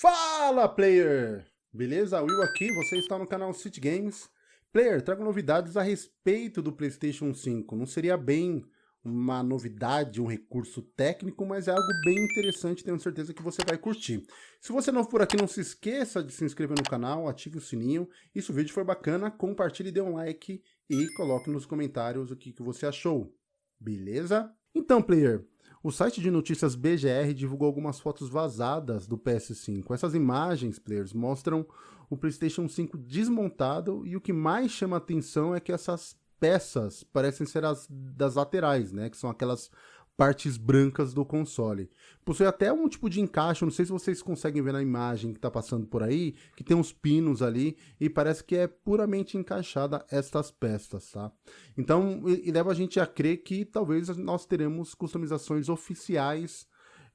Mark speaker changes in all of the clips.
Speaker 1: Fala, player! Beleza? Will aqui, você está no canal City Games. Player, trago novidades a respeito do PlayStation 5. Não seria bem uma novidade, um recurso técnico, mas é algo bem interessante, tenho certeza que você vai curtir. Se você não for por aqui, não se esqueça de se inscrever no canal, ative o sininho, e se o vídeo for bacana, compartilhe, dê um like e coloque nos comentários o que, que você achou. Beleza? Então, player, o site de notícias BGR divulgou algumas fotos vazadas do PS5. Essas imagens, players, mostram o PlayStation 5 desmontado e o que mais chama atenção é que essas peças parecem ser as das laterais, né? Que são aquelas partes brancas do console. Possui até um tipo de encaixe, não sei se vocês conseguem ver na imagem que está passando por aí, que tem uns pinos ali e parece que é puramente encaixada estas peças, tá? Então, e, e leva a gente a crer que talvez nós teremos customizações oficiais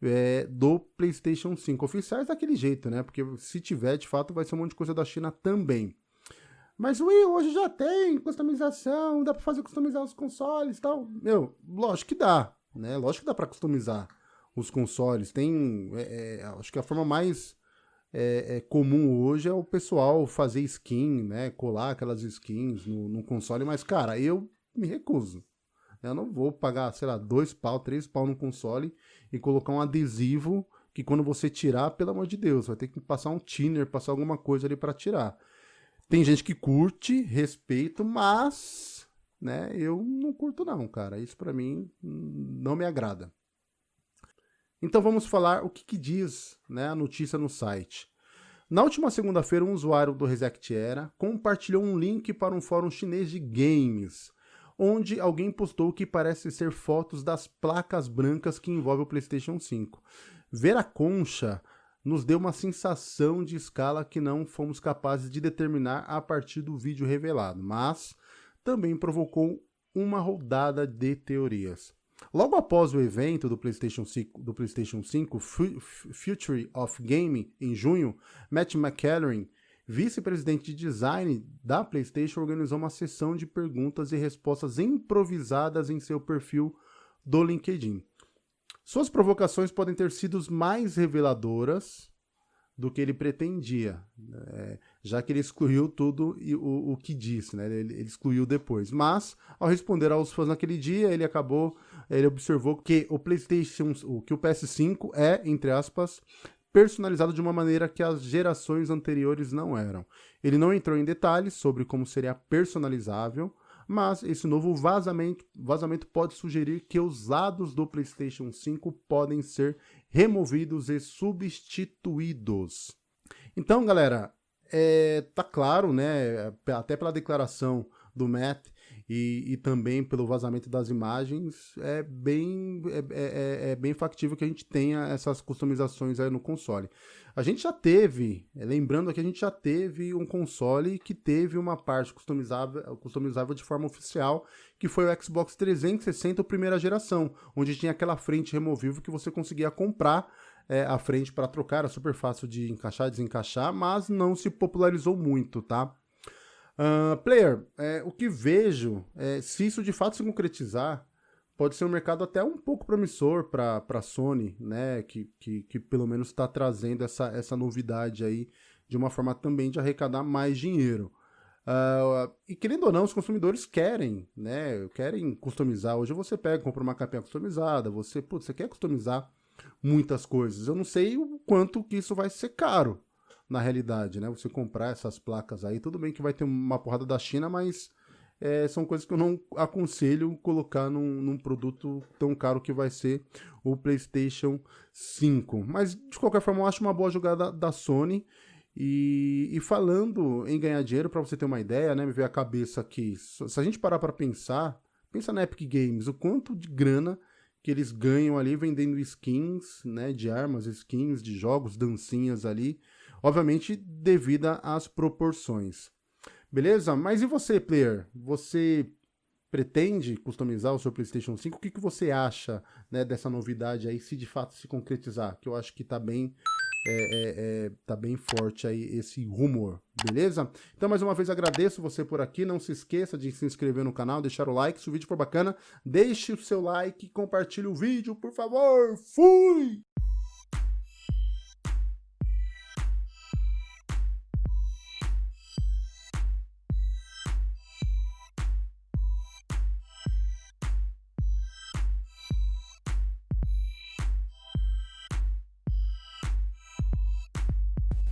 Speaker 1: é, do PlayStation 5. Oficiais daquele jeito, né? Porque se tiver, de fato, vai ser um monte de coisa da China também. Mas o Wii hoje já tem customização, dá para fazer customizar os consoles e tal. Meu, lógico que dá, né? Lógico que dá para customizar os consoles. Tem, é, é, acho que a forma mais é, é, comum hoje é o pessoal fazer skin, né? Colar aquelas skins no, no, console. Mas, cara, eu me recuso. Eu não vou pagar, sei lá, dois pau, três pau no console e colocar um adesivo que quando você tirar, pelo amor de Deus, vai ter que passar um thinner, passar alguma coisa ali para tirar. Tem gente que curte, respeito, mas né? Eu não curto não, cara. Isso para mim não me agrada. Então vamos falar o que, que diz né, a notícia no site. Na última segunda-feira, um usuário do Reset Era compartilhou um link para um fórum chinês de games, onde alguém postou que parece ser fotos das placas brancas que envolvem o PlayStation 5. Ver a concha nos deu uma sensação de escala que não fomos capazes de determinar a partir do vídeo revelado, mas também provocou uma rodada de teorias. Logo após o evento do PlayStation 5, do PlayStation 5 Future of Gaming, em junho, Matt McElroy, vice-presidente de design da PlayStation, organizou uma sessão de perguntas e respostas improvisadas em seu perfil do LinkedIn. Suas provocações podem ter sido mais reveladoras do que ele pretendia, né? Já que ele excluiu tudo e o, o que disse, né? Ele, ele, excluiu depois. Mas, ao responder aos fãs naquele dia, ele acabou, ele observou que o PlayStation, que o PS5 é, entre aspas, personalizado de uma maneira que as gerações anteriores não eram. Ele não entrou em detalhes sobre como seria personalizável, mas esse novo vazamento, vazamento pode sugerir que os lados do PlayStation 5 podem ser removidos e substituídos. Então, galera, é, tá claro, né, até pela declaração do Matt e, e, também pelo vazamento das imagens, é bem, é, é, é, é, bem factível que a gente tenha essas customizações aí no console. A gente já teve, é, lembrando que a gente já teve um console que teve uma parte customizável, customizável de forma oficial, que foi o Xbox 360 primeira geração, onde tinha aquela frente removível que você conseguia comprar é, a frente para trocar, era super fácil de encaixar, desencaixar, mas não se popularizou muito, tá? Uh, player, é, o que vejo, é, se isso de fato se concretizar, pode ser um mercado até um pouco promissor para a Sony, né? Que, que, que pelo menos está trazendo essa, essa novidade aí de uma forma também de arrecadar mais dinheiro. Uh, e querendo ou não, os consumidores querem, né? Querem customizar. Hoje você pega, compra uma capinha customizada, você, putz, você quer customizar muitas coisas. Eu não sei o quanto que isso vai ser caro na realidade, né? Você comprar essas placas aí, tudo bem que vai ter uma porrada da China, mas é, são coisas que eu não aconselho colocar num, num, produto tão caro que vai ser o PlayStation 5. Mas, de qualquer forma, eu acho uma boa jogada da Sony. E, e falando em ganhar dinheiro, para você ter uma ideia, né, me veio a cabeça aqui, se a gente parar para pensar, pensa na Epic Games, o quanto de grana que eles ganham ali vendendo skins, né, de armas, skins de jogos, dancinhas ali, obviamente devido às proporções. Beleza? Mas e você, player? Você pretende customizar o seu PlayStation 5? O que, que você acha né, dessa novidade aí, se de fato se concretizar? Que eu acho que tá bem, é, é, é, tá bem forte aí esse rumor, beleza? Então, mais uma vez, agradeço você por aqui. Não se esqueça de se inscrever no canal, deixar o like. Se o vídeo for bacana, deixe o seu like e compartilhe o vídeo, por favor. Fui!